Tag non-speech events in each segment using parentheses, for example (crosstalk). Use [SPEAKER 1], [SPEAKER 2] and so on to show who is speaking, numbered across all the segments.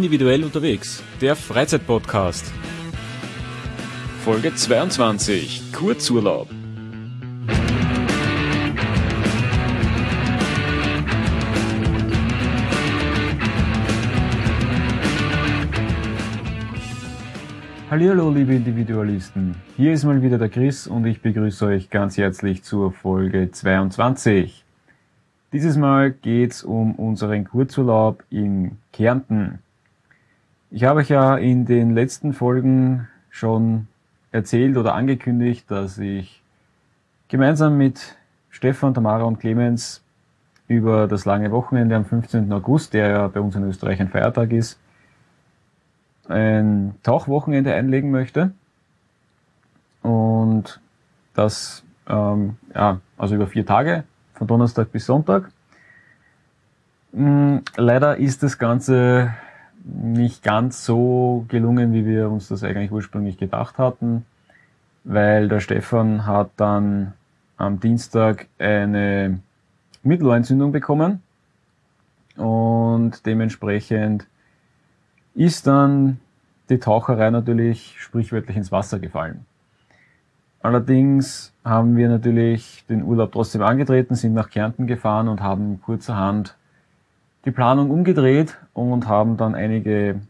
[SPEAKER 1] Individuell unterwegs, der Freizeitpodcast. Folge 22, Kurzurlaub.
[SPEAKER 2] Hallo liebe Individualisten, hier ist mal wieder der Chris und ich begrüße euch ganz herzlich zur Folge 22. Dieses Mal geht's um unseren Kurzurlaub in Kärnten. Ich habe euch ja in den letzten Folgen schon erzählt oder angekündigt, dass ich gemeinsam mit Stefan, Tamara und Clemens über das lange Wochenende am 15. August, der ja bei uns in Österreich ein Feiertag ist, ein Tauchwochenende einlegen möchte. Und das, ähm, ja, also über vier Tage, von Donnerstag bis Sonntag. Hm, leider ist das Ganze nicht ganz so gelungen, wie wir uns das eigentlich ursprünglich gedacht hatten, weil der Stefan hat dann am Dienstag eine Mittelohrentzündung bekommen und dementsprechend ist dann die Taucherei natürlich sprichwörtlich ins Wasser gefallen. Allerdings haben wir natürlich den Urlaub trotzdem angetreten, sind nach Kärnten gefahren und haben kurzerhand die Planung umgedreht und haben dann einige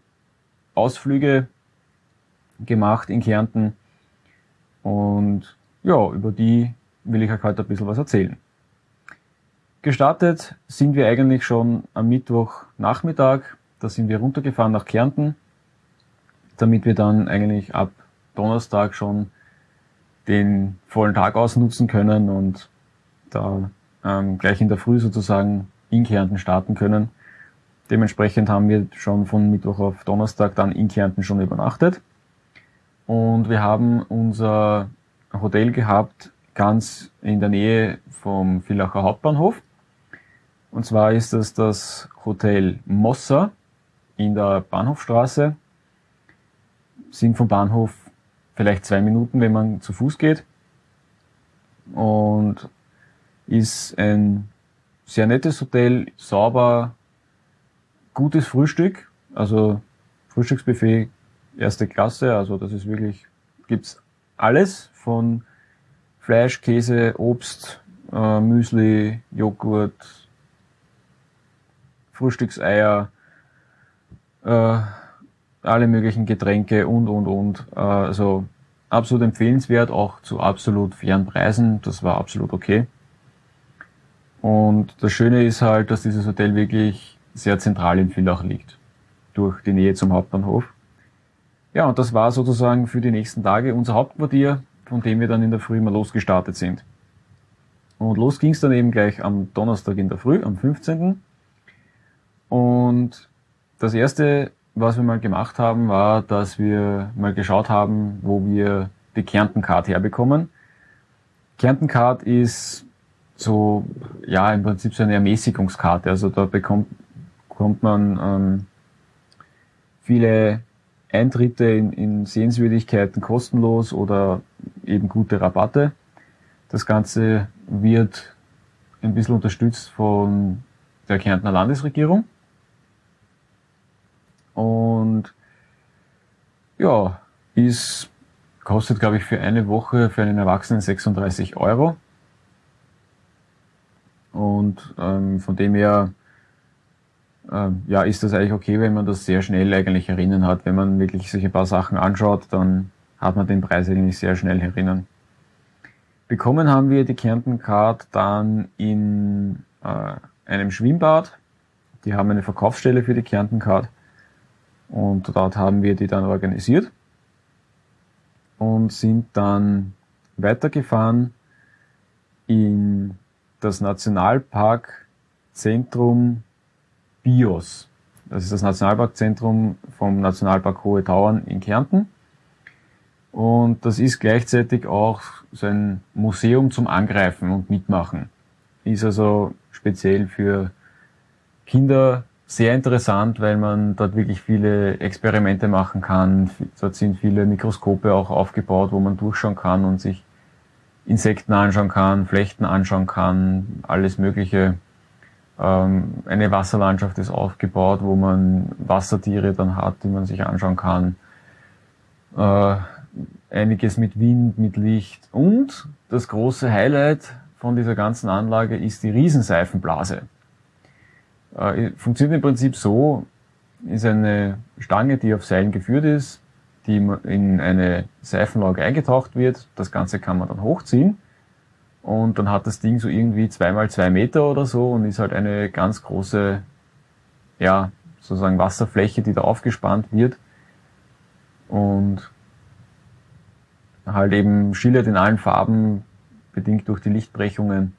[SPEAKER 2] Ausflüge gemacht in Kärnten. Und ja, über die will ich euch heute ein bisschen was erzählen. Gestartet sind wir eigentlich schon am Mittwochnachmittag. Da sind wir runtergefahren nach Kärnten, damit wir dann eigentlich ab Donnerstag schon den vollen Tag ausnutzen können und da ähm, gleich in der Früh sozusagen in Kärnten starten können. Dementsprechend haben wir schon von Mittwoch auf Donnerstag dann in Kärnten schon übernachtet. Und wir haben unser Hotel gehabt ganz in der Nähe vom Villacher Hauptbahnhof. Und zwar ist das das Hotel Mossa in der Bahnhofstraße. Sind vom Bahnhof vielleicht zwei Minuten, wenn man zu Fuß geht. Und ist ein sehr nettes Hotel, sauber, gutes Frühstück, also Frühstücksbuffet erste Klasse, also das ist wirklich, gibt's alles von Fleisch, Käse, Obst, äh, Müsli, Joghurt, Frühstückseier, äh, alle möglichen Getränke und, und, und. Äh, also absolut empfehlenswert, auch zu absolut fairen Preisen. Das war absolut okay. Und das Schöne ist halt, dass dieses Hotel wirklich sehr zentral in Villach liegt, durch die Nähe zum Hauptbahnhof. Ja, und das war sozusagen für die nächsten Tage unser Hauptquartier, von dem wir dann in der Früh mal losgestartet sind. Und los ging es dann eben gleich am Donnerstag in der Früh, am 15. Und das erste, was wir mal gemacht haben, war, dass wir mal geschaut haben, wo wir die Kärnten-Card herbekommen. Kärnten-Card ist so, ja, im Prinzip so eine Ermäßigungskarte. Also da bekommt, bekommt man ähm, viele Eintritte in, in Sehenswürdigkeiten kostenlos oder eben gute Rabatte. Das Ganze wird ein bisschen unterstützt von der Kärntner Landesregierung. Und ja, ist, kostet glaube ich für eine Woche für einen Erwachsenen 36 Euro. Und ähm, von dem her ähm, ja, ist das eigentlich okay, wenn man das sehr schnell eigentlich erinnern hat. Wenn man wirklich ein paar Sachen anschaut, dann hat man den Preis eigentlich sehr schnell erinnern. Bekommen haben wir die Kärnten Card dann in äh, einem Schwimmbad. Die haben eine Verkaufsstelle für die Kärnten Card. Und dort haben wir die dann organisiert und sind dann weitergefahren in das Nationalparkzentrum BIOS. Das ist das Nationalparkzentrum vom Nationalpark Hohe Tauern in Kärnten. Und das ist gleichzeitig auch so ein Museum zum Angreifen und Mitmachen. Ist also speziell für Kinder sehr interessant, weil man dort wirklich viele Experimente machen kann. Dort sind viele Mikroskope auch aufgebaut, wo man durchschauen kann und sich Insekten anschauen kann, Flechten anschauen kann, alles Mögliche. Ähm, eine Wasserlandschaft ist aufgebaut, wo man Wassertiere dann hat, die man sich anschauen kann. Äh, einiges mit Wind, mit Licht. Und das große Highlight von dieser ganzen Anlage ist die Riesenseifenblase. Äh, funktioniert im Prinzip so, ist eine Stange, die auf Seilen geführt ist, die in eine Seifenlage eingetaucht wird. Das Ganze kann man dann hochziehen. Und dann hat das Ding so irgendwie zweimal zwei Meter oder so und ist halt eine ganz große, ja, sozusagen Wasserfläche, die da aufgespannt wird. Und halt eben schillert in allen Farben, bedingt durch die Lichtbrechungen.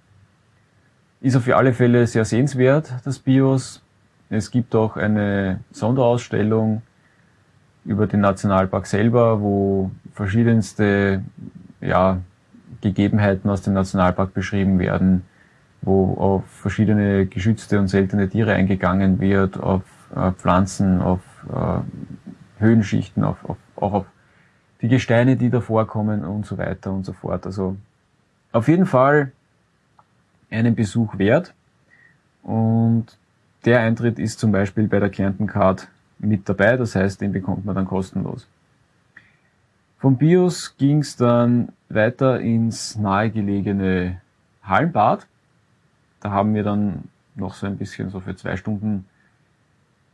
[SPEAKER 2] Ist auf alle Fälle sehr sehenswert, das BIOS. Es gibt auch eine Sonderausstellung über den Nationalpark selber, wo verschiedenste ja, Gegebenheiten aus dem Nationalpark beschrieben werden, wo auf verschiedene geschützte und seltene Tiere eingegangen wird, auf äh, Pflanzen, auf äh, Höhenschichten, auf, auf, auch auf die Gesteine, die da vorkommen und so weiter und so fort. Also auf jeden Fall einen Besuch wert. Und der Eintritt ist zum Beispiel bei der Kärnten Card mit dabei, das heißt, den bekommt man dann kostenlos. Vom BIOS ging es dann weiter ins nahegelegene Hallenbad. Da haben wir dann noch so ein bisschen so für zwei Stunden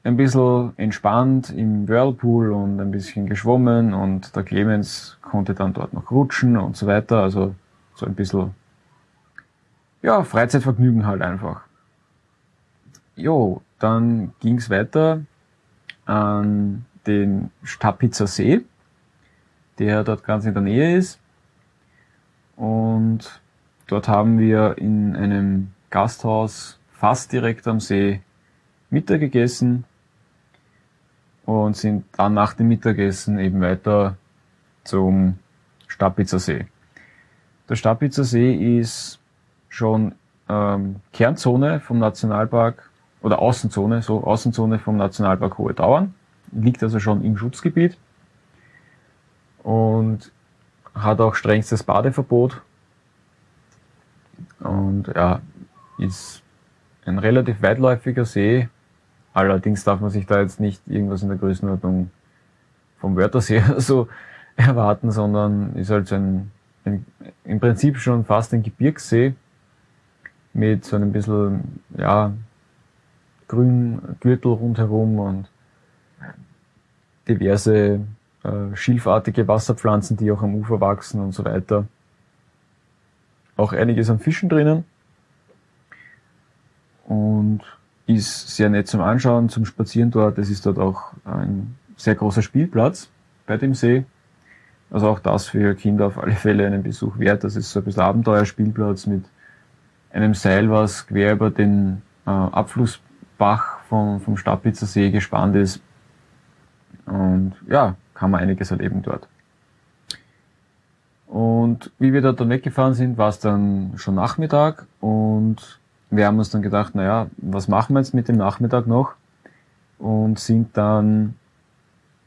[SPEAKER 2] ein bisschen entspannt im Whirlpool und ein bisschen geschwommen und der Clemens konnte dann dort noch rutschen und so weiter. Also so ein bisschen, ja, Freizeitvergnügen halt einfach. Jo, dann ging's weiter an den Stapitzer See, der dort ganz in der Nähe ist. Und dort haben wir in einem Gasthaus fast direkt am See Mittag gegessen und sind dann nach dem Mittagessen eben weiter zum Stapitzer See. Der Stapitzer See ist schon ähm, Kernzone vom Nationalpark oder Außenzone, so Außenzone vom Nationalpark Hohe Tauern, liegt also schon im Schutzgebiet und hat auch strengstes Badeverbot. Und ja, ist ein relativ weitläufiger See, Allerdings darf man sich da jetzt nicht irgendwas in der Größenordnung vom Wörthersee (laughs) so erwarten, sondern ist halt so ein, ein, im Prinzip schon fast ein Gebirgssee mit so einem bisschen, ja, grün Gürtel rundherum und diverse äh, schilfartige Wasserpflanzen, die auch am Ufer wachsen und so weiter. Auch einiges an Fischen drinnen. Und ist sehr nett zum Anschauen, zum Spazieren dort. Es ist dort auch ein sehr großer Spielplatz bei dem See. Also auch das für Kinder auf alle Fälle einen Besuch wert. Das ist so ein bisschen Abenteuerspielplatz mit einem Seil, was quer über den äh, Abflussbach vom, vom Stadtpizzer See gespannt ist. Und ja, kann man einiges erleben dort. Und wie wir dort dann weggefahren sind, war es dann schon Nachmittag und wir haben uns dann gedacht, naja, was machen wir jetzt mit dem Nachmittag noch? Und sind dann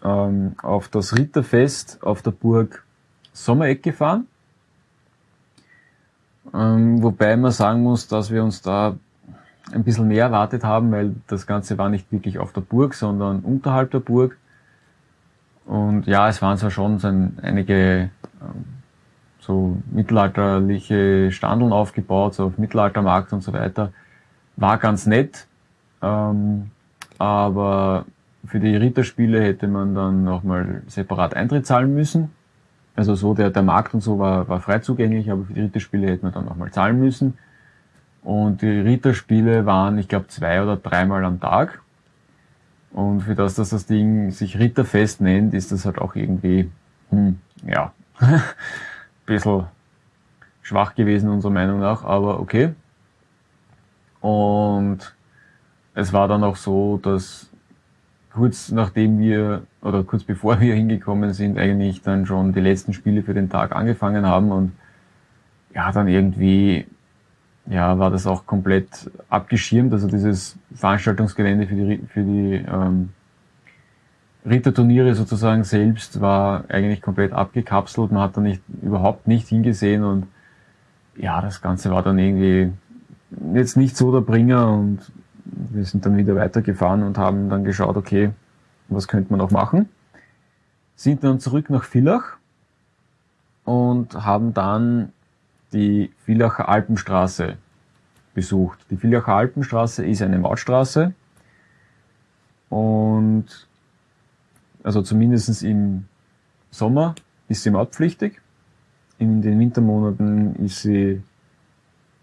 [SPEAKER 2] ähm, auf das Ritterfest auf der Burg Sommereck gefahren. Ähm, wobei man sagen muss, dass wir uns da ein bisschen mehr erwartet haben, weil das Ganze war nicht wirklich auf der Burg, sondern unterhalb der Burg. Und ja, es waren zwar schon so ein, einige ähm, so mittelalterliche Standeln aufgebaut, so auf Mittelaltermarkt und so weiter. War ganz nett, ähm, aber für die Ritterspiele hätte man dann nochmal separat Eintritt zahlen müssen. Also so, der, der Markt und so war, war frei zugänglich, aber für die Ritterspiele hätte man dann nochmal zahlen müssen. Und die Ritterspiele waren, ich glaube, zwei oder dreimal am Tag. Und für das, dass das Ding sich Ritterfest nennt, ist das halt auch irgendwie, hm, ja, (laughs) bisschen schwach gewesen, unserer Meinung nach, aber okay. Und es war dann auch so, dass kurz nachdem wir, oder kurz bevor wir hingekommen sind, eigentlich dann schon die letzten Spiele für den Tag angefangen haben und ja, dann irgendwie, ja, war das auch komplett abgeschirmt, also dieses Veranstaltungsgelände für die, für die ähm, Ritterturniere sozusagen selbst war eigentlich komplett abgekapselt. Man hat da nicht, überhaupt nicht hingesehen und ja, das Ganze war dann irgendwie jetzt nicht so der Bringer und wir sind dann wieder weitergefahren und haben dann geschaut, okay, was könnte man noch machen? Sind dann zurück nach Villach und haben dann die Villacher Alpenstraße besucht. Die Villacher Alpenstraße ist eine Mautstraße und also zumindest im Sommer ist sie mautpflichtig. In den Wintermonaten ist sie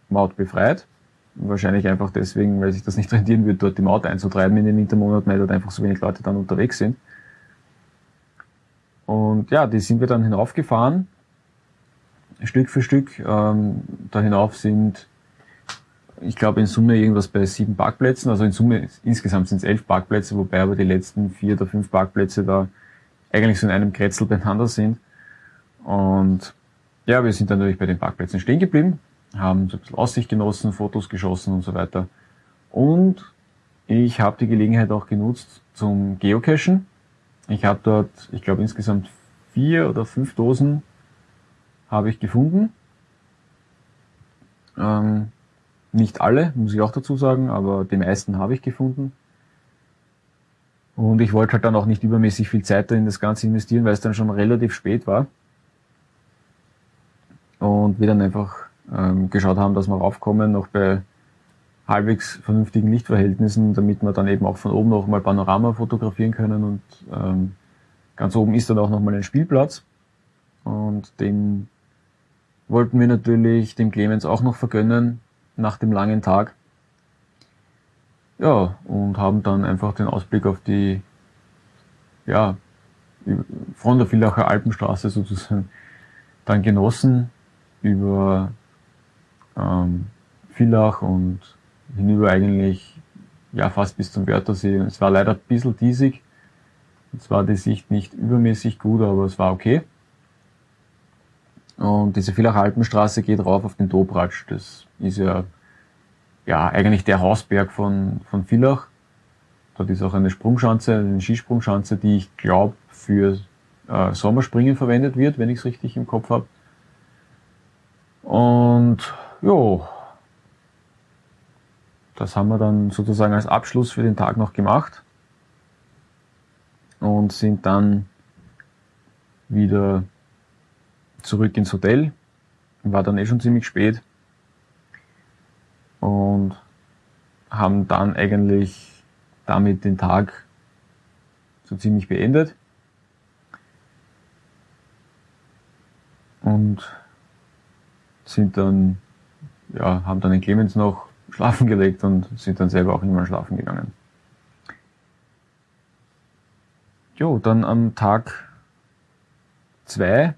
[SPEAKER 2] mautbefreit. Wahrscheinlich einfach deswegen, weil sich das nicht rentieren wird, dort die Maut einzutreiben in den Wintermonaten, weil dort einfach so wenig Leute dann unterwegs sind. Und ja, die sind wir dann hinaufgefahren, Stück für Stück. Ähm, da hinauf sind, ich glaube, in Summe irgendwas bei sieben Parkplätzen. Also in Summe insgesamt sind es elf Parkplätze, wobei aber die letzten vier oder fünf Parkplätze da eigentlich so in einem Kretzel beieinander sind. Und ja, wir sind dann natürlich bei den Parkplätzen stehen geblieben, haben so ein bisschen Aussicht genossen, Fotos geschossen und so weiter. Und ich habe die Gelegenheit auch genutzt zum Geocachen. Ich habe dort, ich glaube insgesamt vier oder fünf Dosen habe ich gefunden. Ähm, nicht alle, muss ich auch dazu sagen, aber die meisten habe ich gefunden. Und ich wollte halt dann auch nicht übermäßig viel Zeit in das Ganze investieren, weil es dann schon relativ spät war. Und wir dann einfach ähm, geschaut haben, dass wir raufkommen, noch bei halbwegs vernünftigen Lichtverhältnissen, damit wir dann eben auch von oben noch mal Panorama fotografieren können. Und ähm, ganz oben ist dann auch noch mal ein Spielplatz. Und den wollten wir natürlich dem Clemens auch noch vergönnen nach dem langen Tag. Ja, und haben dann einfach den Ausblick auf die, ja, von der Villacher Alpenstraße sozusagen dann genossen über ähm, Villach und hinüber eigentlich ja fast bis zum Wörthersee. Es war leider ein bisschen diesig. Es war die Sicht nicht übermäßig gut, aber es war okay. Und diese Villacher Alpenstraße geht rauf auf den Dobratsch. Das ist ja, ja eigentlich der Hausberg von, von Villach. Dort ist auch eine Sprungschanze, eine Skisprungschanze, die ich glaube für äh, Sommerspringen verwendet wird, wenn ich es richtig im Kopf habe. Und jo, das haben wir dann sozusagen als Abschluss für den Tag noch gemacht und sind dann wieder zurück ins Hotel. War dann eh schon ziemlich spät und haben dann eigentlich damit den Tag so ziemlich beendet. Und sind dann, ja, haben dann den Clemens noch schlafen gelegt und sind dann selber auch immer schlafen gegangen. Jo, dann am Tag zwei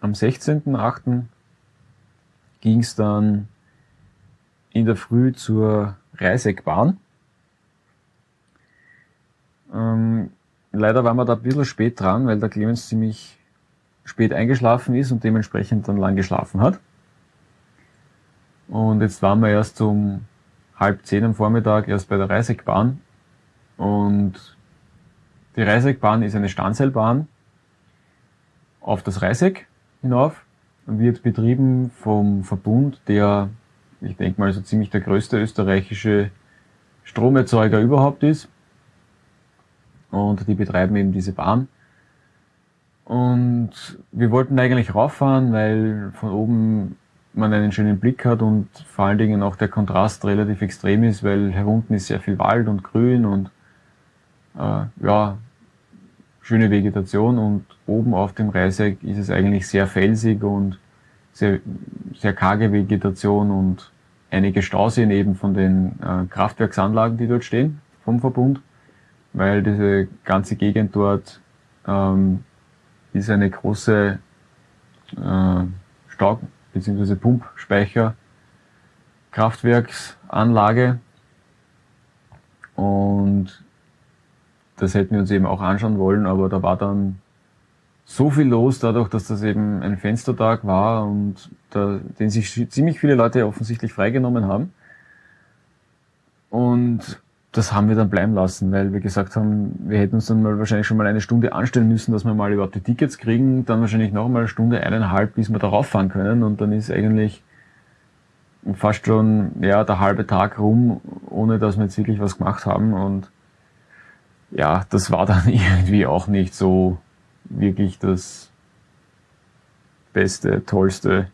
[SPEAKER 2] am 16.8. ging es dann in der Früh zur Reiseckbahn. Ähm, leider waren wir da ein bisschen spät dran, weil der Clemens ziemlich spät eingeschlafen ist und dementsprechend dann lang geschlafen hat. Und jetzt waren wir erst um halb zehn am Vormittag erst bei der Reiseckbahn. Und die Reiseckbahn ist eine Standseilbahn auf das Reiseck hinauf, wird betrieben vom Verbund, der, ich denke mal, so ziemlich der größte österreichische Stromerzeuger überhaupt ist. Und die betreiben eben diese Bahn. Und wir wollten eigentlich rauffahren, weil von oben man einen schönen Blick hat und vor allen Dingen auch der Kontrast relativ extrem ist, weil herunten ist sehr viel Wald und Grün und äh, ja, schöne Vegetation und oben auf dem Reiseck ist es eigentlich sehr felsig und sehr, sehr karge Vegetation und einige Stauseen eben von den äh, Kraftwerksanlagen, die dort stehen, vom Verbund, weil diese ganze Gegend dort ähm, ist eine große äh, Stau- bzw. Pumpspeicher Kraftwerksanlage und das hätten wir uns eben auch anschauen wollen, aber da war dann so viel los, dadurch, dass das eben ein Fenstertag war und da, den sich ziemlich viele Leute offensichtlich freigenommen haben. Und das haben wir dann bleiben lassen, weil wir gesagt haben, wir hätten uns dann mal wahrscheinlich schon mal eine Stunde anstellen müssen, dass wir mal überhaupt die Tickets kriegen, dann wahrscheinlich noch mal eine Stunde, eineinhalb, bis wir darauf fahren können und dann ist eigentlich fast schon ja der halbe Tag rum, ohne dass wir jetzt wirklich was gemacht haben und ja, das war dann (laughs) irgendwie auch nicht so wirklich das Beste, Tollste.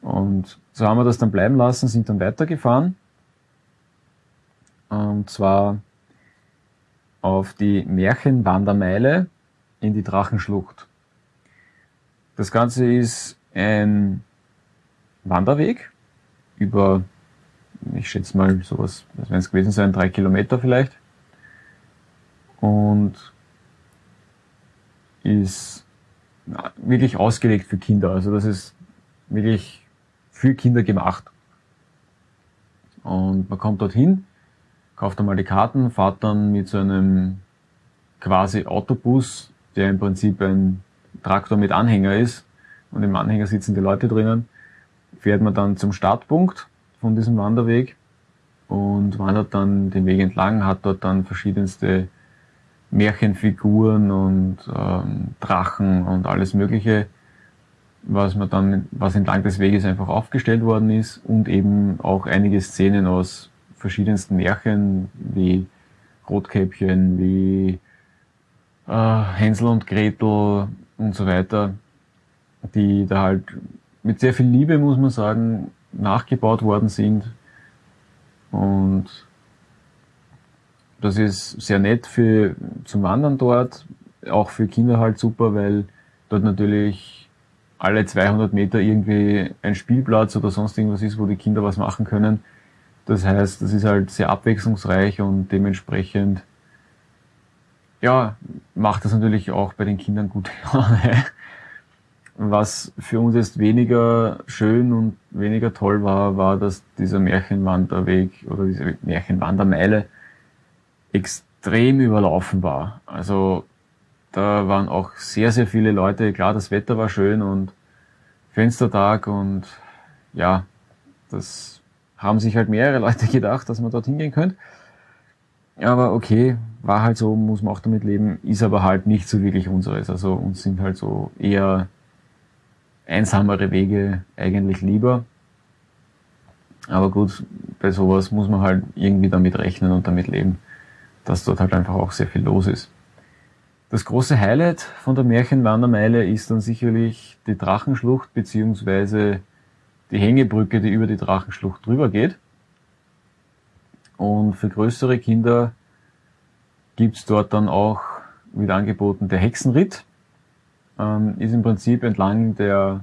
[SPEAKER 2] Und so haben wir das dann bleiben lassen, sind dann weitergefahren. Und zwar auf die Märchenwandermeile in die Drachenschlucht. Das Ganze ist ein Wanderweg über, ich schätze mal sowas, was werden es gewesen sein, drei Kilometer vielleicht. Und ist wirklich ausgelegt für Kinder. Also das ist wirklich für Kinder gemacht. Und man kommt dorthin, kauft einmal die Karten, fahrt dann mit so einem quasi Autobus, der im Prinzip ein Traktor mit Anhänger ist und im Anhänger sitzen die Leute drinnen, fährt man dann zum Startpunkt von diesem Wanderweg und wandert dann den Weg entlang, hat dort dann verschiedenste Märchenfiguren und ähm, Drachen und alles Mögliche, was man dann, was entlang des Weges einfach aufgestellt worden ist und eben auch einige Szenen aus verschiedensten Märchen wie Rotkäppchen, wie äh, Hänsel und Gretel und so weiter, die da halt mit sehr viel Liebe, muss man sagen, nachgebaut worden sind. Und das ist sehr nett für zum Wandern dort, auch für Kinder halt super, weil dort natürlich alle 200 Meter irgendwie ein Spielplatz oder sonst irgendwas ist, wo die Kinder was machen können. Das heißt, das ist halt sehr abwechslungsreich und dementsprechend, ja, macht das natürlich auch bei den Kindern gute (laughs) Laune. Was für uns jetzt weniger schön und weniger toll war, war, dass dieser Märchenwanderweg oder diese Märchenwandermeile extrem überlaufen war. Also da waren auch sehr, sehr viele Leute. Klar, das Wetter war schön und Fenstertag und ja, das haben sich halt mehrere (laughs) Leute gedacht, dass man dorthin gehen könnte. Aber okay, war halt so, muss man auch damit leben, ist aber halt nicht so wirklich unseres. Also uns sind halt so eher einsamere Wege eigentlich lieber. Aber gut, bei sowas muss man halt irgendwie damit rechnen und damit leben, dass dort halt einfach auch sehr viel los ist. Das große Highlight von der Märchenwandermeile ist dann sicherlich die Drachenschlucht beziehungsweise die Hängebrücke, die über die Drachenschlucht drüber geht. Und für größere Kinder gibt's dort dann auch wieder angeboten der Hexenritt. Ähm, ist im Prinzip entlang der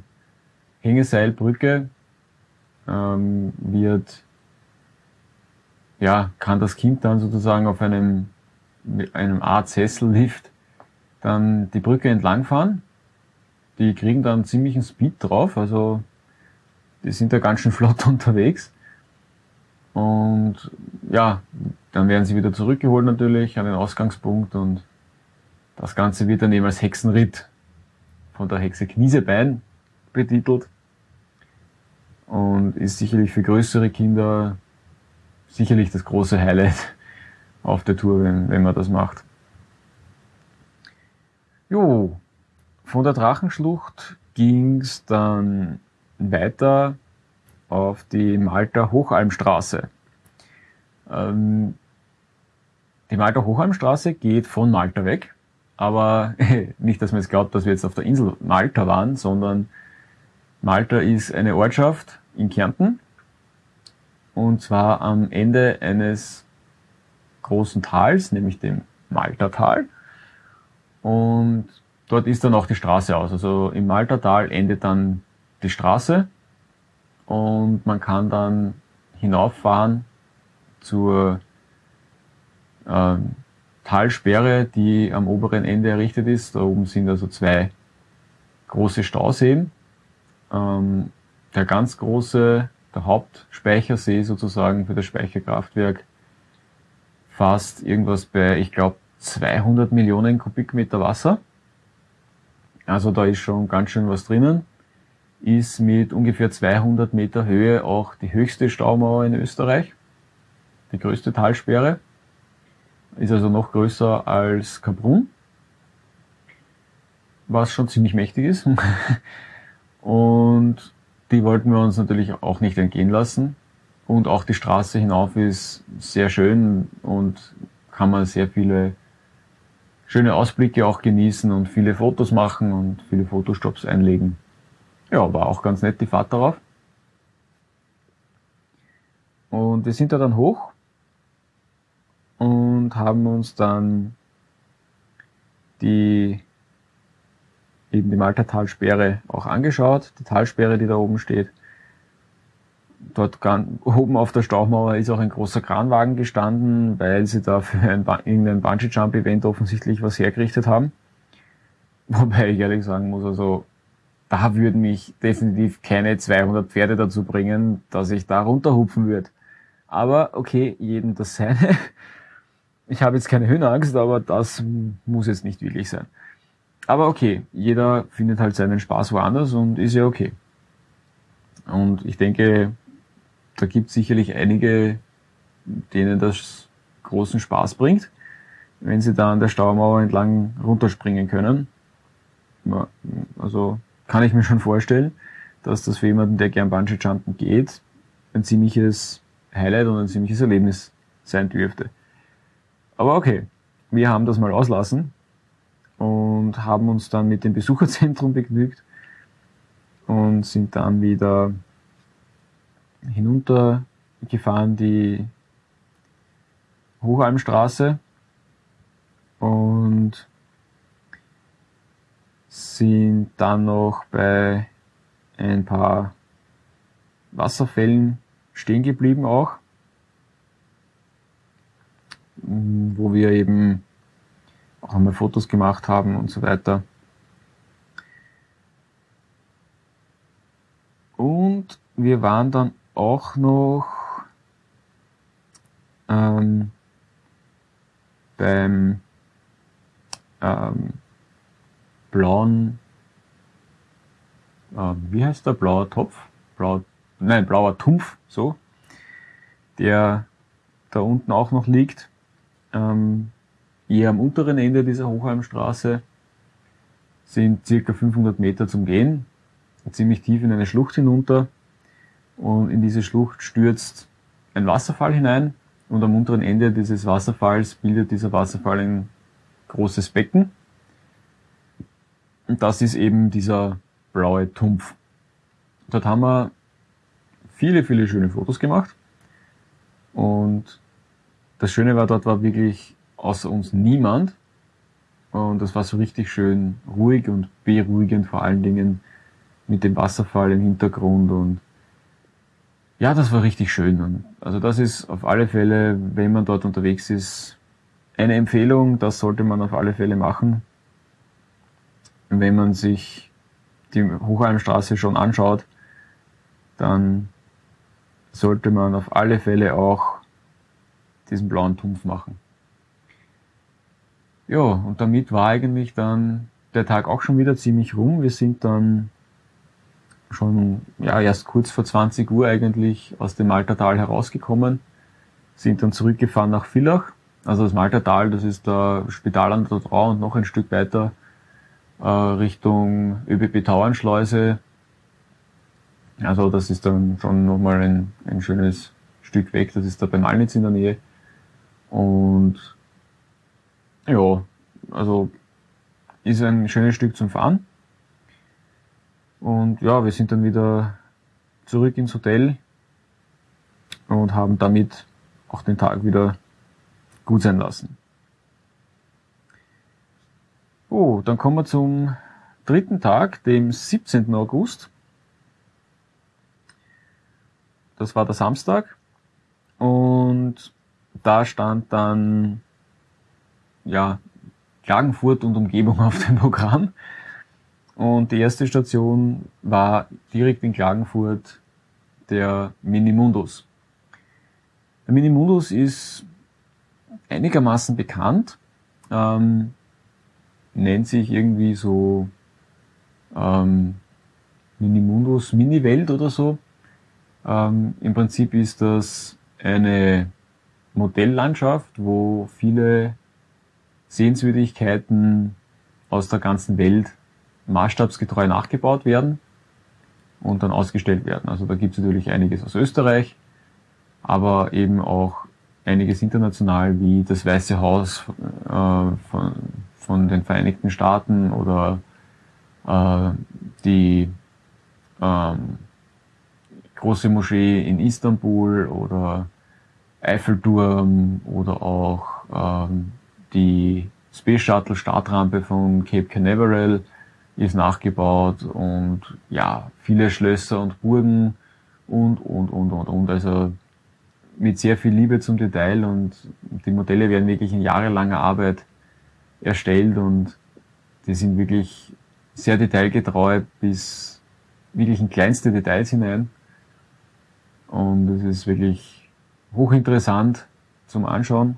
[SPEAKER 2] Hängeseilbrücke ähm, wird ja, kann das Kind dann sozusagen auf einem, einem Art Sessellift dann die Brücke entlangfahren. Die kriegen dann ziemlichen Speed drauf, also die sind da ganz schön (laughs) flott unterwegs. Und ja, dann werden sie wieder zurückgeholt natürlich an den Ausgangspunkt und das Ganze wird dann eben als Hexenritt von der Hexe Kniesebein betitelt und ist sicherlich für größere Kinder sicherlich das große Highlight auf der Tour, wenn, wenn man das macht. Jo, von der Drachenschlucht ging's dann weiter auf die Malta Hochalmstraße. Ähm, die Malta Hochalmstraße geht von Malta weg, aber (laughs) nicht, dass man jetzt glaubt, dass wir jetzt auf der Insel Malta waren, sondern Malta ist eine Ortschaft in Kärnten und zwar am Ende eines großen Tals, nämlich dem Maltertal. Und dort ist dann auch die Straße aus. Also im Maltertal endet dann die Straße und man kann dann hinauffahren zur äh, Talsperre, die am oberen Ende errichtet ist. Da oben sind also zwei große Stauseen. Ähm, der ganz große, der Hauptspeichersee sozusagen für das Speicherkraftwerk fast irgendwas bei, ich glaube, 200 Millionen Kubikmeter Wasser. Also da ist schon ganz schön was drinnen ist mit ungefähr 200 Meter Höhe auch die höchste Staumauer in Österreich, die größte Talsperre, ist also noch größer als Kaprun, was schon ziemlich mächtig ist. (laughs) Und die wollten wir uns natürlich auch nicht entgehen lassen. Und auch die Straße hinauf ist sehr schön und kann man sehr viele schöne Ausblicke auch genießen und viele Fotos machen und viele Fotostops einlegen. Ja, war auch ganz nett die Fahrt darauf. Und wir sind da dann hoch und haben uns dann die eben die Malta Talsperre auch angeschaut, die Talsperre, die da oben steht. Dort oben auf der Staumauer ist auch ein großer Kranwagen gestanden, weil sie da für ein, irgendein Bungee-Jump-Event offensichtlich was hergerichtet haben. (laughs) Wobei ich ehrlich sagen muss, also da würden mich definitiv keine 200 Pferde dazu bringen, dass ich da runterhupfen würde. Aber okay, jedem das seine. (laughs) Ich habe jetzt keine Höhenangst, aber das muss jetzt nicht wirklich sein. Aber okay, jeder findet halt seinen Spaß woanders und ist ja okay. Und ich denke, da gibt es sicherlich einige, denen das großen Spaß bringt, wenn sie da an der Staumauer entlang runterspringen können. Also kann ich mir schon vorstellen, dass das für jemanden, der gern Bungee-Jumpen geht, ein ziemliches Highlight und ein ziemliches Erlebnis sein dürfte. Aber okay, wir haben das mal auslassen und haben uns dann mit dem Besucherzentrum begnügt und sind dann wieder hinuntergefahren die Hochalmstraße und sind dann noch bei ein paar Wasserfällen stehen geblieben auch, wo wir eben auch einmal Fotos gemacht haben und so weiter. Und wir waren dann auch noch ähm, beim ähm, blauen, äh, wie heißt der, blauer Topf? Blauer, nein, blauer Tumpf, so, der da unten auch noch liegt, ähm, eher am unteren Ende dieser Hochheimstraße, sind circa 500 Meter zum Gehen, ziemlich tief in eine Schlucht hinunter und in diese Schlucht stürzt ein Wasserfall hinein und am unteren Ende dieses Wasserfalls bildet dieser Wasserfall ein großes Becken. Und das ist eben dieser blaue Tumpf. Dort haben wir viele, viele schöne Fotos gemacht. Und das Schöne war, dort war wirklich außer uns niemand. Und das war so richtig schön ruhig und beruhigend vor allen Dingen mit dem Wasserfall im Hintergrund und ja, das war richtig schön. Also das ist auf alle Fälle, wenn man dort unterwegs ist, eine Empfehlung. Das sollte man auf alle Fälle machen. Wenn man sich die Hochalmstraße schon anschaut, dann sollte man auf alle Fälle auch diesen blauen Tumpf machen. Ja, und damit war eigentlich dann der Tag auch schon wieder ziemlich rum. Wir sind dann schon ja erst kurz vor 20 Uhr eigentlich aus dem Maltertal herausgekommen, sind dann zurückgefahren nach Villach. Also das Maltertal, das ist der Spital an der Trau und noch ein Stück weiter äh, Richtung ÖBB Tauernschleuse. Also das ist dann schon nochmal ein, ein schönes Stück weg. Das ist da bei Malnitz in der Nähe. Und ja, also ist ein schönes Stück zum Fahren. Und ja, wir sind dann wieder zurück ins Hotel und haben damit auch den Tag wieder gut sein lassen. Oh, dann kommen wir zum dritten Tag, dem 17. August. Das war der Samstag. Und da stand dann, ja, Klagenfurt und Umgebung auf dem Programm. Und die erste Station war direkt in Klagenfurt der Minimundus. Der Minimundus ist einigermaßen bekannt, ähm, nennt sich irgendwie so ähm, Minimundus Mini-Welt oder so. Ähm, Im Prinzip ist das eine Modelllandschaft, wo viele Sehenswürdigkeiten aus der ganzen Welt maßstabsgetreu nachgebaut werden. und dann ausgestellt werden. Also da gibt es natürlich einiges aus Österreich, aber eben auch einiges international, wie das Weiße Haus äh, von, von den Vereinigten Staaten oder äh, die ähm, große Moschee in Istanbul oder Eiffelturm oder auch ähm, die Space Shuttle Startrampe von Cape Canaveral ist nachgebaut und ja, viele Schlösser und Burgen und, und, und, und, und. Also mit sehr viel Liebe zum Detail und die Modelle werden wirklich in jahrelanger Arbeit erstellt und die sind wirklich sehr detailgetreu bis wirklich in kleinste Details hinein. Und es ist wirklich hochinteressant zum Anschauen.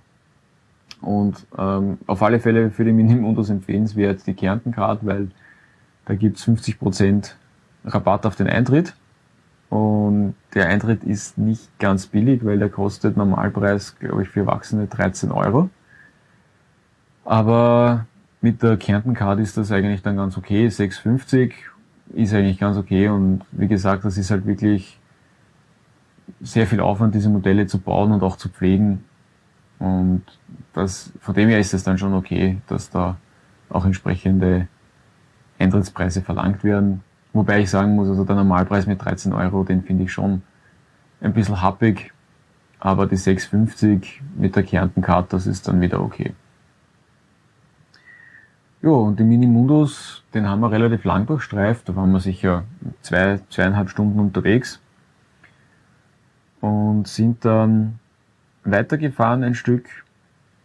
[SPEAKER 2] Und ähm, auf alle Fälle für die Minimundus empfehlenswert die Kärntencard, weil da gibt's 50% Rabatt auf den Eintritt. Und der Eintritt ist nicht ganz billig, weil der kostet Normalpreis, glaube ich, für Erwachsene 13 Euro. Aber mit der Kärntencard ist das eigentlich dann ganz okay. 6,50 ist eigentlich ganz okay. Und wie gesagt, das ist halt wirklich sehr viel Aufwand, diese Modelle zu bauen und auch zu pflegen. Und das, von dem her ist es dann schon okay, dass da auch entsprechende Eintrittspreise verlangt werden. Wobei ich sagen muss, also der Normalpreis mit 13 Euro, den finde ich schon ein bisschen happig. Aber die 6,50 mit der Kärntenkarte, das ist dann wieder okay. Ja, und die Minimundus, den haben wir relativ lang durchstreift. Da waren wir sicher zwei, zweieinhalb Stunden unterwegs. Und sind dann weitergefahren ein Stück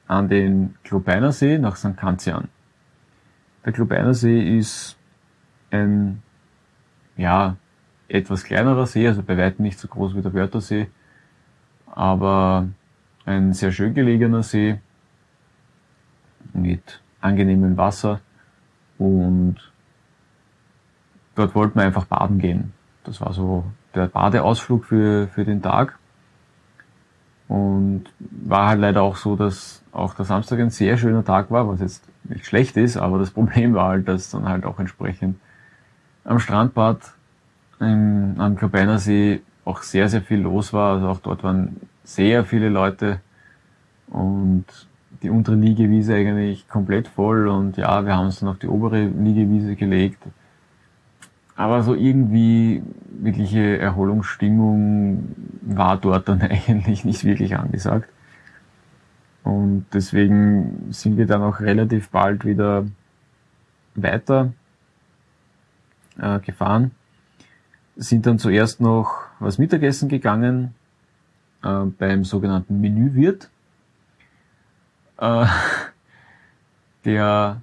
[SPEAKER 2] an den Klobeiner See nach St. Kanzian. Der Klobeiner See ist ein, ja, etwas kleinerer See, also bei weitem nicht so groß wie der Wörthersee, aber ein sehr schön gelegener See mit angenehmem Wasser und dort wollten wir einfach baden gehen. Das war so der Badeausflug für, für den Tag. Und war halt leider auch so, dass auch der Samstag ein sehr schöner Tag war, was jetzt nicht schlecht ist, aber das (laughs) Problem war halt, dass dann halt auch entsprechend am Strandbad im, am Klobeiner See auch sehr, sehr viel los war. Also auch dort waren sehr viele Leute und die untere Liegewiese eigentlich komplett voll und ja, wir haben uns dann auf die obere Liegewiese gelegt. Aber so irgendwie wirkliche Erholungsstimmung war dort dann (laughs) eigentlich nicht wirklich angesagt. Und deswegen sind wir dann auch relativ bald wieder weiter äh, gefahren. Sind dann zuerst noch was Mittagessen gegangen äh, beim sogenannten Menüwirt. Äh, (laughs) der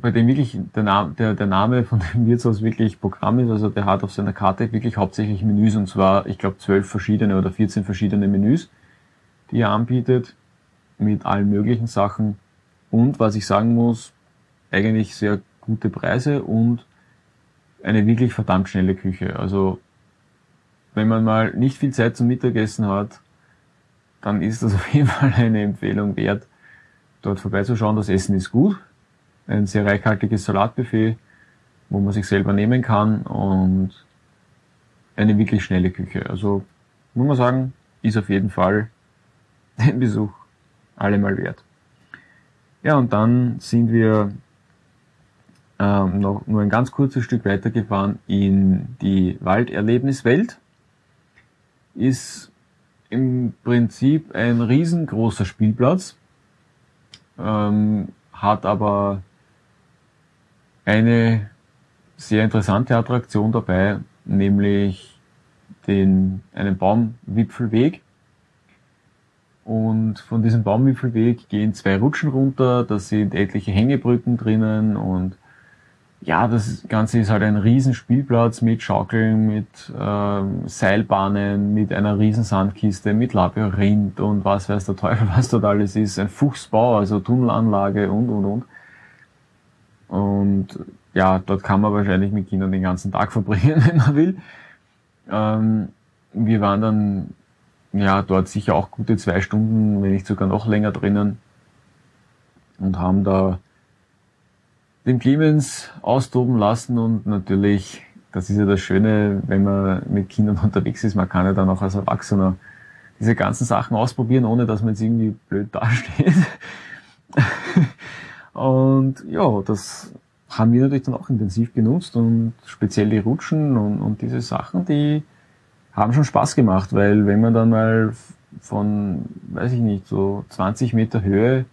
[SPEAKER 2] bei dem wirklich der Name, der, der Name von dem Wirtshaus wirklich Programm ist. Also der hat auf seiner Karte wirklich hauptsächlich Menüs und zwar, ich glaube, zwölf verschiedene oder 14 verschiedene Menüs, die er anbietet mit allen möglichen Sachen. Und was ich sagen muss, eigentlich sehr gute Preise und eine wirklich verdammt schnelle Küche. Also wenn man mal nicht viel Zeit zum Mittagessen hat, dann ist das (laughs) auf jeden Fall eine Empfehlung wert, dort vorbeizuschauen. Das Essen ist gut, ein sehr reichhaltiges Salatbuffet, wo man sich selber nehmen kann und eine wirklich schnelle Küche. Also muss man sagen, ist auf jeden Fall (laughs) den Besuch allemal wert. Ja, und dann sind wir ähm, noch nur ein ganz kurzes Stück weitergefahren in die Walderlebniswelt. Ist im Prinzip ein riesengroßer Spielplatz, ähm, hat aber eine sehr interessante Attraktion dabei, nämlich den, einen Baumwipfelweg. Und von diesem Baumwipfelweg gehen zwei Rutschen runter, da sind etliche Hängebrücken drinnen und ja, das Ganze ist halt ein Riesenspielplatz mit Schaukeln, mit ähm, Seilbahnen, mit einer Riesensandkiste, mit Labyrinth und was weiß der Teufel, was dort alles ist. Ein Fuchsbau, also Tunnelanlage und, und, und. Und ja, dort kann man wahrscheinlich mit Kindern den ganzen Tag (laughs) verbringen, wenn man will. Ähm, wir waren dann ja dort sicher auch gute zwei Stunden, wenn nicht sogar noch länger drinnen und haben da den Clemens austoben lassen und natürlich das ist ja das Schöne, wenn man mit Kindern (laughs) unterwegs ist, man kann ja dann auch als Erwachsener diese ganzen Sachen ausprobieren, ohne dass man jetzt irgendwie blöd (laughs) dasteht. Und ja, das haben wir natürlich dann auch intensiv genutzt und speziell die Rutschen und, und diese Sachen, die haben schon Spaß gemacht, weil wenn man dann mal von, weiß ich nicht, so 20 Meter Höhe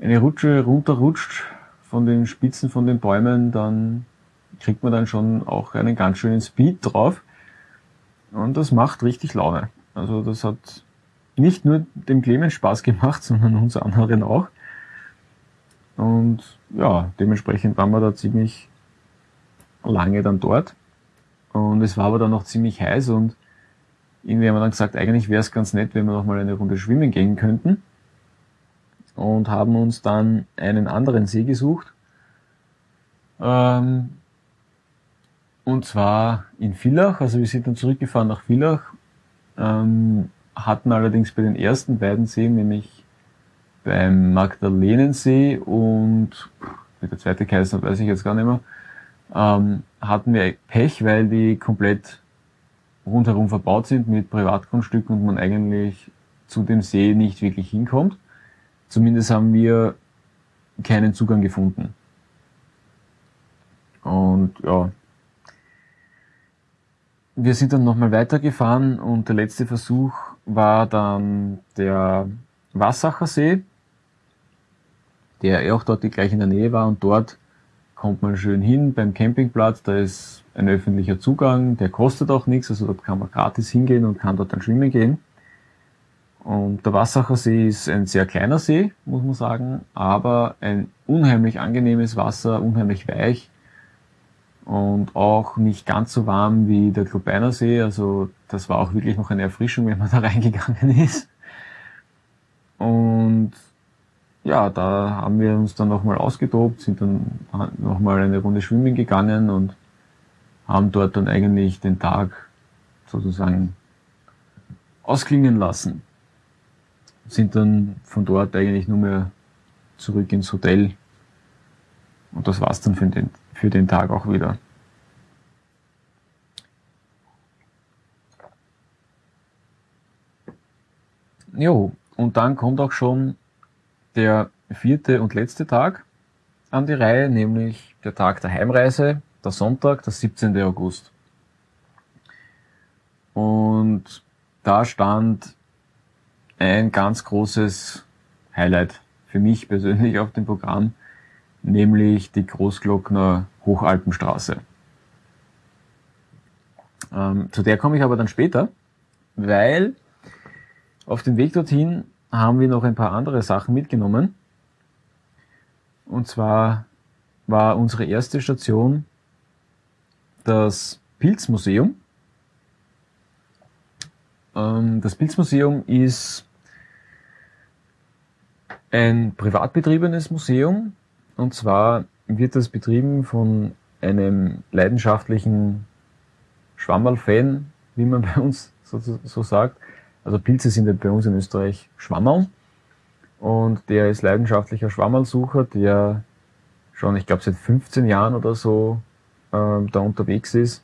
[SPEAKER 2] eine Rutsche runterrutscht von den Spitzen von den Bäumen, dann kriegt man dann schon auch einen ganz schönen Speed drauf. Und das macht richtig Laune. Also das hat nicht nur dem Clemens Spaß gemacht, (laughs) sondern uns anderen auch. Und ja, dementsprechend waren wir da ziemlich lange dann dort. Und es war aber dann noch ziemlich heiß und irgendwie haben wir dann gesagt, eigentlich wäre es ganz nett, wenn wir noch mal eine Runde schwimmen gehen könnten. Und haben uns dann einen anderen See gesucht. Ähm, und zwar in Villach, also wir sind dann zurückgefahren nach Villach, ähm, hatten allerdings bei den ersten beiden Seen, nämlich beim Magdalenensee und wie der zweite hat, weiß ich jetzt gar nicht mehr, ähm, hatten wir Pech, weil die komplett rundherum verbaut sind mit Privatgrundstücken und man eigentlich zu dem See nicht wirklich hinkommt. Zumindest haben wir keinen Zugang gefunden. Und ja, wir sind dann nochmal weitergefahren und der letzte Versuch war dann der Wassacher See der auch dort gleich in der Nähe war und dort kommt man schön hin beim Campingplatz, da ist ein öffentlicher Zugang, der kostet auch nichts, also dort kann man gratis hingehen und kann dort dann schwimmen gehen. Und der Wassacher See ist ein sehr kleiner See, muss man sagen, aber ein unheimlich angenehmes Wasser, unheimlich weich und auch nicht ganz so warm wie der Klubeiner See. Also das war auch wirklich noch eine Erfrischung, wenn man da (laughs) reingegangen ist. Und ja, da haben wir uns dann nochmal ausgetobt, sind dann nochmal eine Runde schwimmen gegangen und haben dort dann eigentlich den Tag sozusagen ausklingen lassen. Sind dann von dort eigentlich nur mehr zurück ins Hotel. Und das war's dann für den, für den Tag auch wieder. Jo, und dann kommt auch schon der vierte und letzte Tag an die Reihe, nämlich der Tag der Heimreise, der Sonntag, der 17. August. Und da stand ein ganz großes Highlight für mich persönlich auf dem Programm, nämlich die Großglockner Hochalpenstraße. Ähm, zu der komme ich aber dann später, weil auf dem Weg dorthin haben wir noch ein paar andere Sachen mitgenommen. Und zwar war unsere erste Station das Pilzmuseum. Ähm, das Pilzmuseum ist ein privat betriebenes Museum und zwar wird das betrieben von einem leidenschaftlichen Schwammerl-Fan, wie man bei uns so, so sagt, also Pilze sind ja bei uns in Österreich Schwammerl. Und der ist leidenschaftlicher Schwammerlsucher, der schon, ich glaube, seit 15 Jahren oder so äh, da unterwegs ist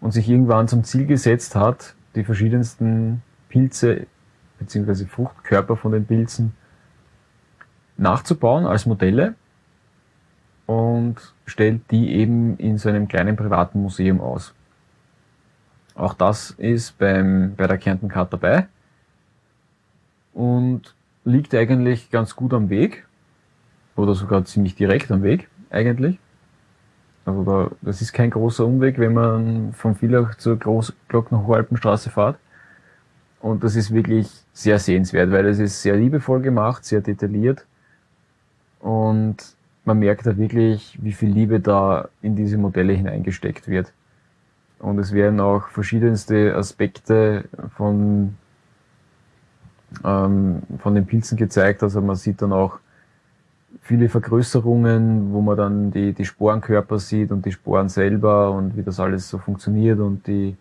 [SPEAKER 2] und sich irgendwann zum Ziel gesetzt hat, die verschiedensten Pilze bzw. Fruchtkörper von den Pilzen nachzubauen als Modelle und stellt die eben in so einem kleinen privaten Museum aus. Auch das ist beim, bei der Kärnten Card dabei und liegt eigentlich ganz gut am Weg oder sogar ziemlich direkt am Weg eigentlich. Also da, das ist kein großer Umweg, wenn man von Villach zur Großglockner-Hochalpenstraße fährt. Und das ist wirklich sehr sehenswert, weil es ist sehr liebevoll gemacht, sehr detailliert. Und man merkt da wirklich, wie viel Liebe da in diese Modelle hineingesteckt wird. Und es werden auch verschiedenste Aspekte von ähm, von den Pilzen gezeigt. Also man sieht dann auch viele Vergrößerungen, wo man dann die, die Sporenkörper sieht und die Sporen selber und wie das alles so funktioniert und die,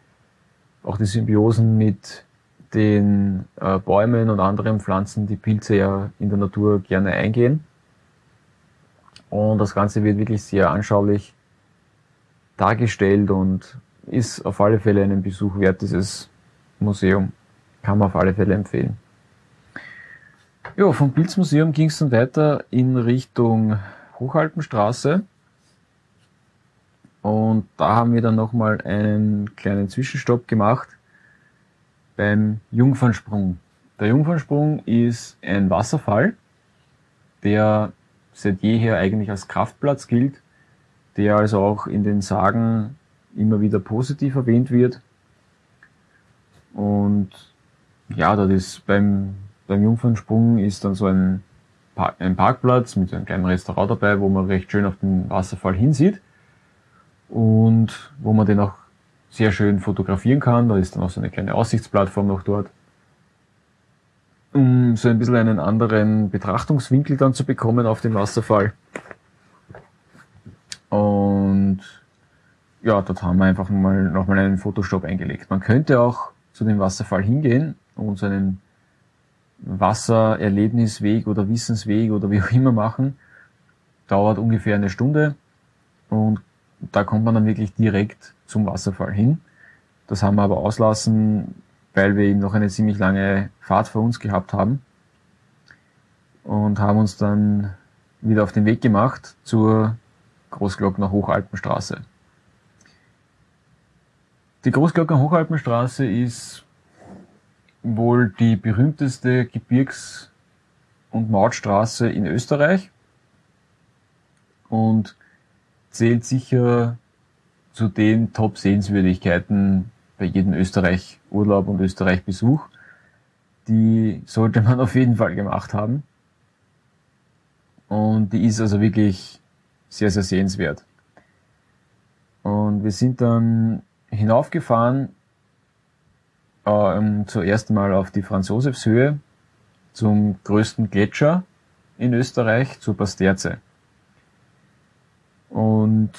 [SPEAKER 2] auch die Symbiosen mit den äh, Bäumen und anderen Pflanzen, die Pilze ja in der Natur gerne eingehen. Und das Ganze wird wirklich sehr anschaulich dargestellt und ist auf alle Fälle einen Besuch wert, dieses Museum. Kann man auf alle Fälle empfehlen. Ja, vom Pilzmuseum ging es dann weiter in Richtung Hochalpenstraße. Und da haben wir dann nochmal einen kleinen Zwischenstopp gemacht beim Jungfernsprung. Der Jungfernsprung ist ein Wasserfall, der seit jeher eigentlich als Kraftplatz gilt, der also auch in den Sagen immer wieder positiv erwähnt wird. Und ja, das ist beim, beim Jungfernsprung ist dann so ein, Park, ein Parkplatz mit einem kleinen Restaurant dabei, wo man recht schön auf den Wasserfall hinsieht und wo man den auch sehr schön fotografieren kann. Da ist dann auch so eine kleine Aussichtsplattform noch dort. Um so ein bisschen einen anderen Betrachtungswinkel dann zu bekommen auf den Wasserfall. Und ja, dort haben wir einfach mal nochmal einen Fotostopp eingelegt. Man könnte auch zu dem Wasserfall hingehen und so einen Wassererlebnisweg oder Wissensweg oder wie auch immer machen. Dauert ungefähr eine Stunde und da kommt man dann wirklich direkt zum Wasserfall hin. Das haben wir aber auslassen, weil wir eben noch eine ziemlich lange Fahrt vor uns gehabt haben und haben uns dann wieder auf den Weg gemacht zur Großglockner Hochalpenstraße. Die Großglockner Hochalpenstraße ist wohl die berühmteste Gebirgs- und Mautstraße in Österreich und zählt sicher zu den Top-Sehenswürdigkeiten bei jedem Österreich-Urlaub und Österreich-Besuch. Die sollte man (laughs) auf jeden Fall gemacht haben. Und die ist also wirklich sehr, sehr sehenswert. Und wir sind dann hinaufgefahren, äh, zuerst mal auf die Franz-Josefs-Höhe zum größten Gletscher in Österreich, zur Pasterze. Und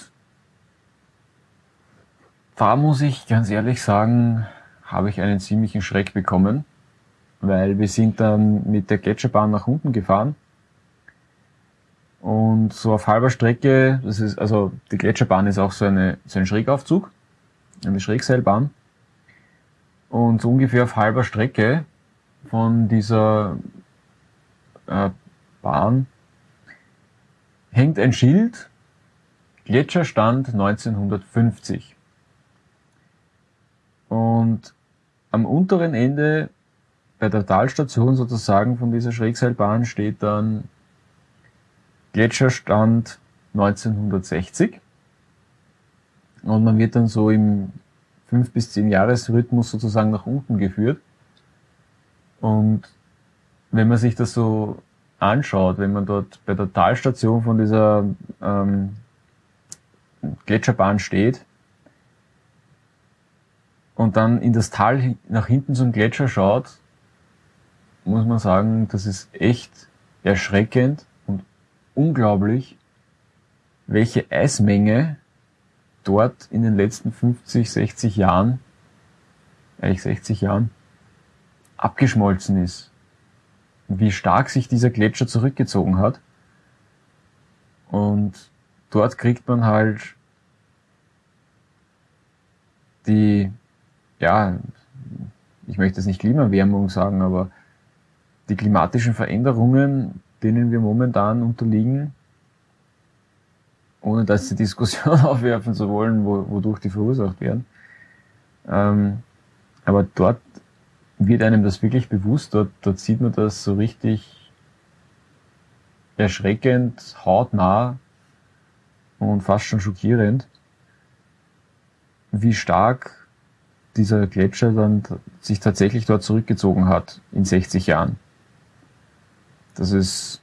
[SPEAKER 2] da muss ich ganz ehrlich sagen, habe ich einen ziemlichen Schreck bekommen, weil wir sind dann mit der Gletscherbahn nach unten gefahren und so auf halber Strecke, das ist, also die Gletscherbahn ist auch so, eine, so ein Schrägaufzug, eine Schrägseilbahn. Und so ungefähr auf halber Strecke von dieser äh, Bahn hängt ein Schild, Gletscherstand 1950. Und am unteren Ende bei der Talstation sozusagen von dieser Schrägseilbahn steht dann Gletscherstand 1960. Und man wird dann so im 5 bis 10 Jahresrhythmus sozusagen nach unten geführt. Und wenn man sich das so anschaut, wenn man dort bei der Talstation von dieser ähm, Gletscherbahn steht und dann in das Tal nach hinten zum Gletscher schaut, muss man sagen, das ist echt erschreckend unglaublich, welche Eismenge dort in den letzten 50, 60 Jahren, eigentlich 60 Jahren, abgeschmolzen ist. Wie stark sich dieser Gletscher zurückgezogen hat. Und dort kriegt man halt die, ja, ich möchte jetzt nicht Klimaerwärmung sagen, aber die klimatischen Veränderungen denen wir momentan unterliegen, ohne dass die Diskussion (laughs) aufwerfen zu wollen, wo, wodurch die verursacht werden. Ähm, aber dort wird einem das wirklich bewusst, dort, dort sieht man das so richtig erschreckend, hautnah und fast schon schockierend, wie stark dieser Gletscher dann sich tatsächlich dort zurückgezogen hat in 60 Jahren. Das ist,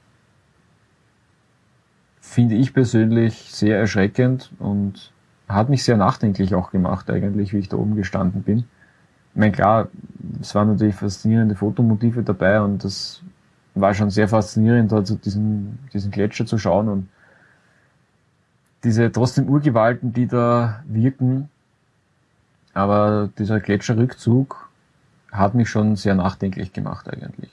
[SPEAKER 2] finde ich persönlich, sehr erschreckend und hat mich sehr nachdenklich auch gemacht, eigentlich, wie ich da oben gestanden bin. Ich meine, klar, es waren natürlich faszinierende Fotomotive dabei und das war schon sehr faszinierend, da zu diesen, diesen Gletscher zu schauen und diese trotzdem Urgewalten, die da wirken. Aber dieser Gletscherrückzug hat mich schon sehr nachdenklich gemacht eigentlich.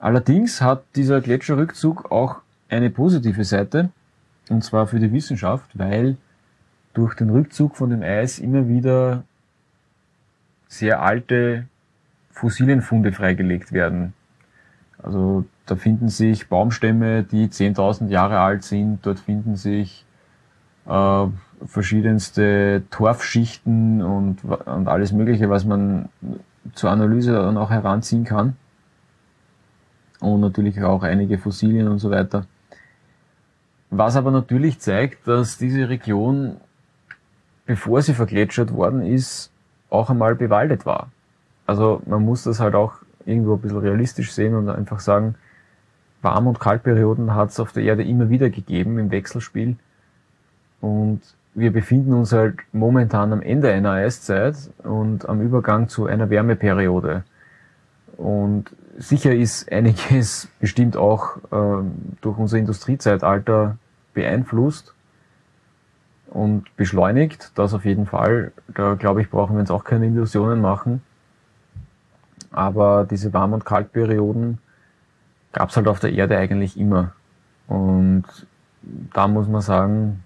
[SPEAKER 2] Allerdings hat dieser Gletscherrückzug auch eine positive Seite, und zwar für die Wissenschaft, weil durch den Rückzug von dem Eis immer wieder sehr alte Fossilienfunde freigelegt werden. Also da finden sich Baumstämme, die 10.000 Jahre alt sind. Dort finden sich äh, verschiedenste Torfschichten und, und alles Mögliche, was man zur Analyse dann auch heranziehen kann. Und natürlich auch einige Fossilien und so weiter. Was aber natürlich zeigt, dass diese Region, bevor sie vergletschert worden ist, auch einmal bewaldet war. Also man muss das halt auch irgendwo ein bisschen realistisch sehen und einfach sagen, Warm- und Kaltperioden hat es auf der Erde immer wieder gegeben im Wechselspiel. Und wir befinden uns halt momentan am Ende einer Eiszeit und am Übergang zu einer Wärmeperiode. Und sicher ist einiges bestimmt auch ähm, durch unser Industriezeitalter beeinflusst und beschleunigt. Das auf jeden Fall. Da glaube ich, brauchen wir uns auch keine Illusionen machen. Aber diese Warm- und Kaltperioden gab es halt auf der Erde eigentlich immer. Und da muss man sagen,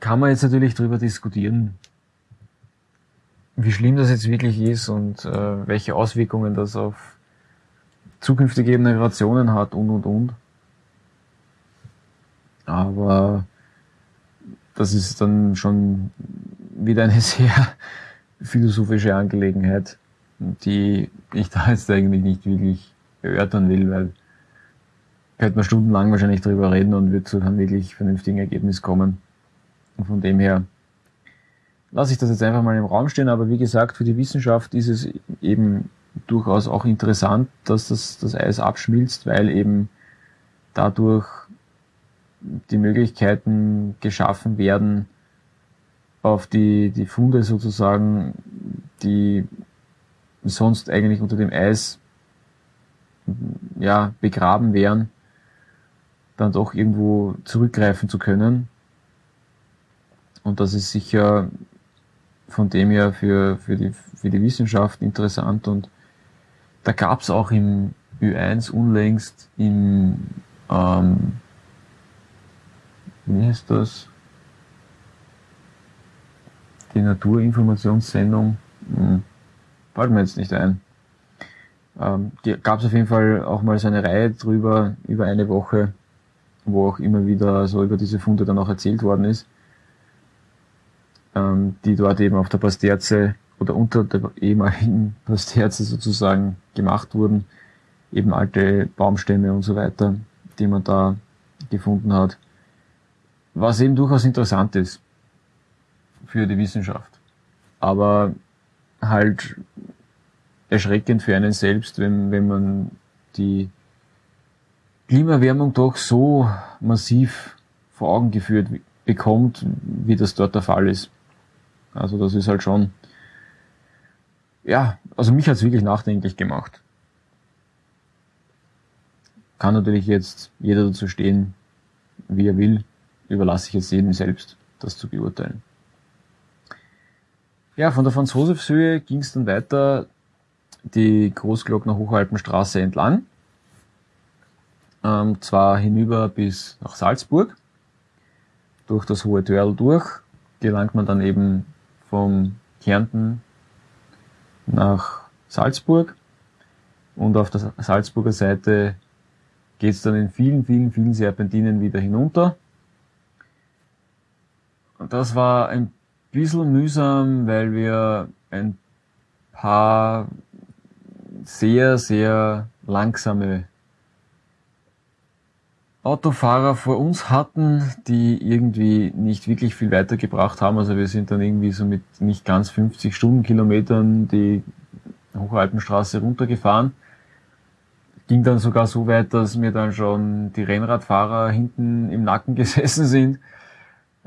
[SPEAKER 2] kann man jetzt natürlich drüber diskutieren, wie schlimm das jetzt wirklich ist und äh, welche Auswirkungen das auf zukünftige Generationen hat und und und. Aber das ist dann schon wieder eine (laughs) sehr philosophische Angelegenheit, die ich da jetzt eigentlich nicht wirklich erörtern will, weil könnte man stundenlang wahrscheinlich drüber reden und wird zu einem wirklich vernünftigen Ergebnis kommen. Und von dem her lasse ich das jetzt einfach mal im Raum stehen, aber wie gesagt, für die Wissenschaft ist es eben durchaus auch interessant, dass das, das Eis abschmilzt, weil eben dadurch die Möglichkeiten geschaffen werden, auf die, die Funde sozusagen, die sonst eigentlich unter dem Eis ja, begraben wären, dann doch irgendwo zurückgreifen zu können. Und das ist sicher von dem her für, für, die, für die Wissenschaft interessant. Und da gab es auch im Ü1 unlängst im, ähm, wie heißt das? Die Naturinformationssendung. Hm fällt mir jetzt nicht ein. Ähm, gab es auf jeden Fall auch mal so eine Reihe drüber, über eine Woche, wo auch immer wieder so über diese Funde dann auch erzählt worden ist, ähm, die dort eben auf der Pasterze oder unter der ehemaligen (laughs) Pasterze sozusagen gemacht wurden, eben alte Baumstämme und so weiter, die man da gefunden hat. Was eben durchaus interessant ist für die Wissenschaft. Aber halt erschreckend für einen selbst, wenn, wenn man die Klimaerwärmung doch so massiv vor Augen geführt bekommt, wie das dort der Fall ist. Also das ist halt schon, ja, also mich hat es wirklich nachdenklich gemacht. Kann natürlich jetzt jeder dazu stehen, wie er will, überlasse ich jetzt jedem selbst, das zu beurteilen. Ja, von der Franz-Josefs-Höhe ging es dann weiter die Großglockner Hochalpenstraße entlang. Ähm, zwar hinüber bis nach Salzburg. Durch das Hohe Törl durch gelangt man dann eben vom Kärnten nach Salzburg. Und auf der Salzburger Seite geht es dann in vielen, vielen, vielen Serpentinen wieder hinunter. Das war ein bisschen mühsam, weil wir ein paar sehr, sehr langsame Autofahrer vor uns hatten, die irgendwie nicht wirklich viel weitergebracht haben. Also wir sind dann irgendwie so mit nicht ganz 50 Stundenkilometern die Hochalpenstraße runtergefahren. Ging dann sogar so weit, dass mir dann schon die Rennradfahrer hinten im Nacken (laughs) gesessen sind.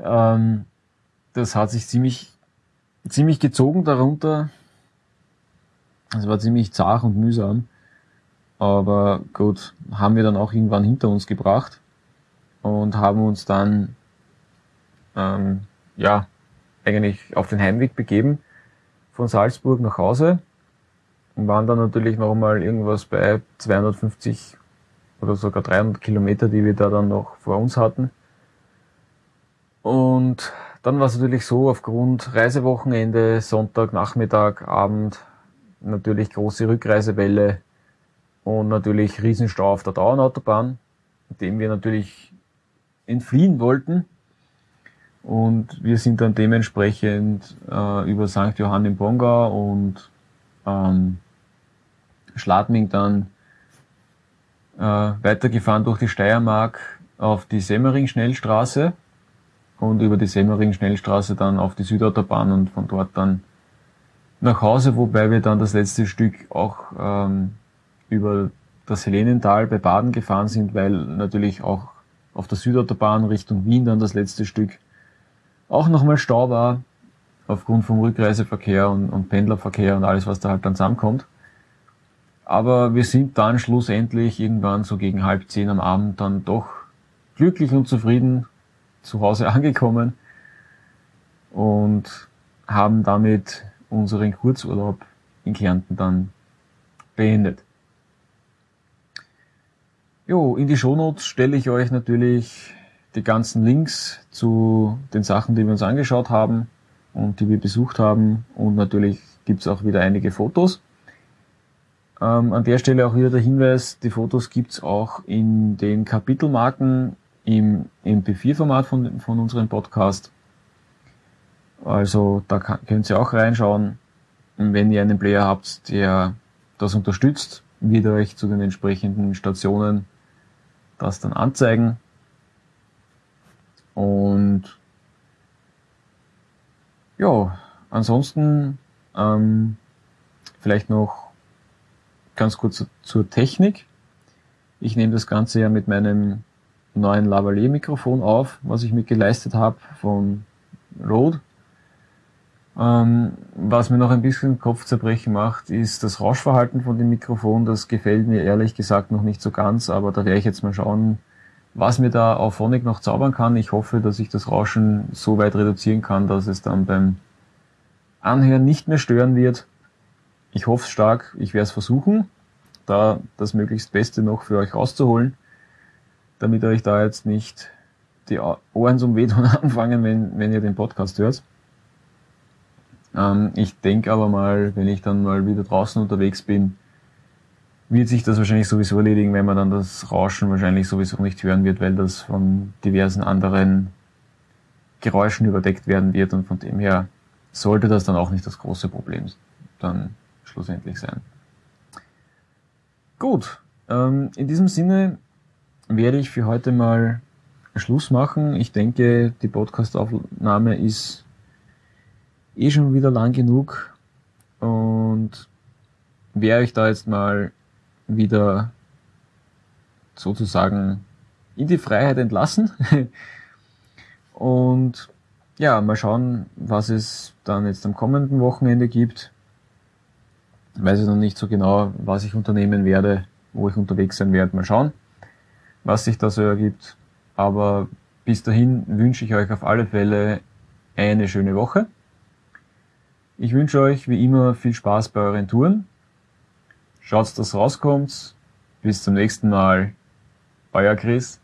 [SPEAKER 2] Ähm, das hat sich ziemlich, ziemlich gezogen darunter. Es war ziemlich zart und mühsam. Aber gut, haben wir dann auch irgendwann hinter uns gebracht und haben uns dann ähm, ja eigentlich auf den Heimweg begeben von Salzburg nach Hause und waren dann natürlich noch mal irgendwas bei 250 oder sogar 300 Kilometer, die wir da dann noch vor uns hatten. Und dann war es natürlich so, aufgrund Reisewochenende, Sonntag, Nachmittag, Abend, natürlich große Rückreisewelle und natürlich Riesenstau auf der Dauernautobahn, dem wir natürlich entfliehen wollten. Und wir sind dann dementsprechend äh, über St. Johann im Bongau und ähm, Schladming dann äh, weitergefahren durch die Steiermark auf die Semmering-Schnellstraße und über die Semmering-Schnellstraße dann auf die Südautobahn und von dort dann nach Hause, wobei wir dann das letzte Stück auch ähm, über das Helenental bei Baden gefahren sind, weil natürlich auch auf der Südautobahn Richtung Wien dann das letzte Stück auch nochmal Stau war, aufgrund vom Rückreiseverkehr und, und Pendlerverkehr und alles, was da halt dann zusammenkommt. Aber wir sind dann schlussendlich irgendwann so gegen halb zehn am Abend dann doch glücklich und zufrieden zu Hause (laughs) angekommen und haben damit unseren Kurzurlaub in Kärnten dann beendet. Jo, in die Shownotes stelle ich euch natürlich die ganzen Links zu den Sachen, die wir uns angeschaut haben und die wir besucht haben. Und natürlich gibt's auch wieder einige Fotos. Ähm, an der Stelle auch wieder der Hinweis, die Fotos gibt's auch in den Kapitelmarken im MP4-Format von, von unserem Podcast. Also da kann, könnt ihr auch reinschauen. Wenn ihr einen Player habt, der das unterstützt, wird euch zu den entsprechenden Stationen das dann anzeigen. Und ja, ansonsten ähm, vielleicht noch ganz kurz zur Technik. Ich nehme das Ganze ja mit meinem neuen Lavalier-Mikrofon auf, was ich mir geleistet habe von Rode. Ähm, was mir noch ein bisschen Kopfzerbrechen macht, ist das Rauschverhalten von dem Mikrofon. Das gefällt mir ehrlich gesagt noch nicht so ganz, aber da werde ich jetzt mal schauen, was mir da auf Phonic noch zaubern kann. Ich hoffe, dass ich das Rauschen so weit reduzieren kann, dass es dann beim Anhören nicht mehr stören wird. Ich hoffe stark, ich werde es versuchen, da das möglichst Beste noch für euch rauszuholen damit euch da jetzt nicht die Ohren zum Wehtun (laughs) anfangen, wenn, wenn ihr den Podcast hört. Ähm, ich denke aber mal, wenn ich dann mal wieder draußen unterwegs bin, wird sich das wahrscheinlich sowieso erledigen, wenn man dann das Rauschen wahrscheinlich sowieso nicht hören wird, weil das von diversen anderen Geräuschen überdeckt werden wird und von dem her sollte das dann auch nicht das große Problem dann schlussendlich sein. Gut, ähm, in diesem Sinne werde ich für heute mal Schluss machen. Ich denke, die Podcastaufnahme ist eh schon wieder lang genug und werde euch da jetzt mal wieder sozusagen in die Freiheit entlassen. (laughs) und ja, mal schauen, was es dann jetzt am kommenden Wochenende gibt. Ich weiß ich noch nicht so genau, was ich unternehmen werde, wo ich unterwegs sein werde. Mal schauen was sich da so ergibt. Aber bis dahin wünsche ich euch auf alle Fälle eine schöne Woche. Ich wünsche euch wie immer viel Spaß bei euren Touren. Schaut, dass rauskommt. Bis zum nächsten Mal. Euer Chris.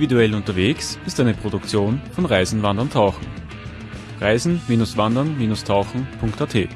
[SPEAKER 1] Individuell unterwegs ist eine Produktion von Reisen, Wandern, Tauchen. Reisen-Wandern-Tauchen.at